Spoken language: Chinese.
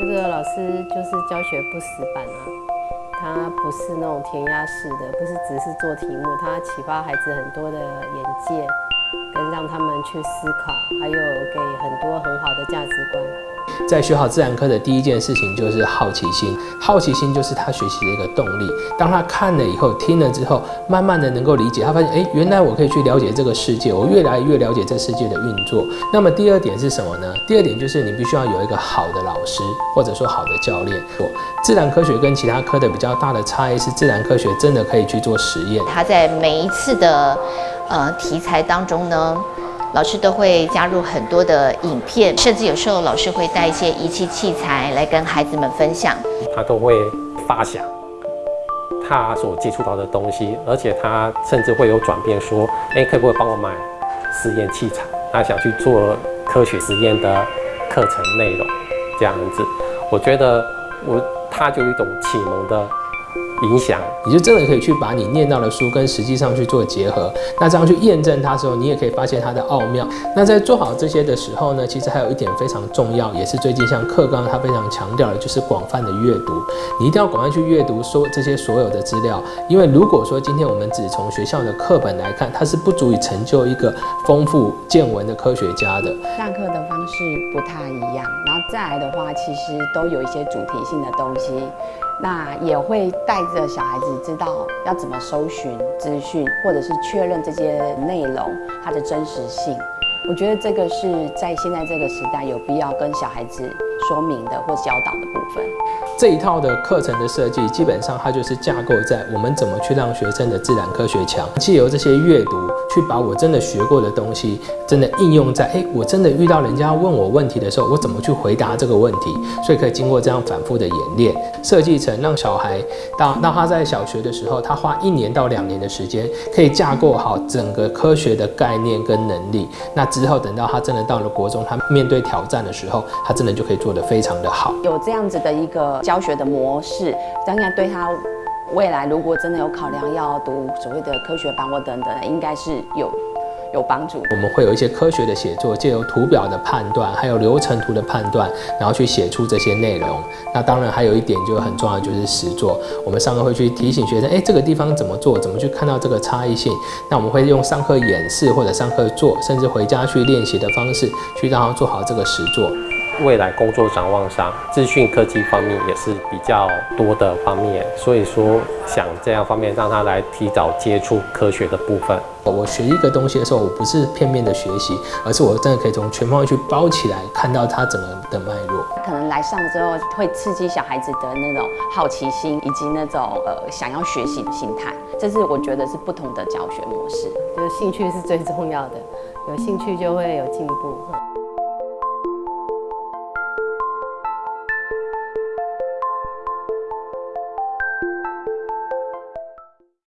这个老师就是教学不死板啊，他不是那种填鸭式的，不是只是做题目，他启发孩子很多的眼界，跟让他们去思考，还有给很多很好的价值观。在学好自然科的第一件事情就是好奇心，好奇心就是他学习的一个动力。当他看了以后，听了之后，慢慢的能够理解，他发现，哎，原来我可以去了解这个世界，我越来越了解这世界的运作。那么第二点是什么呢？第二点就是你必须要有一个好的老师，或者说好的教练。自然科学跟其他科的比较大的差异是，自然科学真的可以去做实验。他在每一次的呃题材当中呢。老师都会加入很多的影片，甚至有时候老师会带一些仪器器材来跟孩子们分享。他都会发想他所接触到的东西，而且他甚至会有转变，说：“哎，可不可以帮我买实验器材？他想去做科学实验的课程内容，这样子。”我觉得我他就有一种启蒙的。影响，你就真的可以去把你念到的书跟实际上去做结合，那这样去验证它的时候，你也可以发现它的奥妙。那在做好这些的时候呢，其实还有一点非常重要，也是最近像课纲它非常强调的，就是广泛的阅读。你一定要广泛去阅读说这些所有的资料，因为如果说今天我们只从学校的课本来看，它是不足以成就一个丰富见闻的科学家的。上课的方式不太一样，然后再来的话，其实都有一些主题性的东西。那也会带着小孩子知道要怎么搜寻资讯，或者是确认这些内容它的真实性。我觉得这个是在现在这个时代有必要跟小孩子说明的或教导的部分。这一套的课程的设计，基本上它就是架构在我们怎么去让学生的自然科学强，借由这些阅读去把我真的学过的东西，真的应用在哎，我真的遇到人家问我问题的时候，我怎么去回答这个问题？所以可以经过这样反复的演练，设计成让小孩当当他在小学的时候，他花一年到两年的时间，可以架构好整个科学的概念跟能力。那之后等到他真的到了国中，他面对挑战的时候，他真的就可以做得非常的好。有这样子的一个。教学的模式，当然对他未来如果真的有考量要读所谓的科学班或等等，应该是有有帮助。我们会有一些科学的写作，借由图表的判断，还有流程图的判断，然后去写出这些内容。那当然还有一点就很重要，就是实作。我们上课会去提醒学生，哎，这个地方怎么做，怎么去看到这个差异性。那我们会用上课演示或者上课做，甚至回家去练习的方式，去让他做好这个实作。未来工作展望上，资讯科技方面也是比较多的方面，所以说想这样方面让他来提早接触科学的部分。我学一个东西的时候，我不是片面的学习，而是我真的可以从全方位去包起来，看到它整个的脉络。可能来上之后会刺激小孩子的那种好奇心，以及那种呃想要学习的心态，这是我觉得是不同的教学模式。就是兴趣是最重要的，有兴趣就会有进步。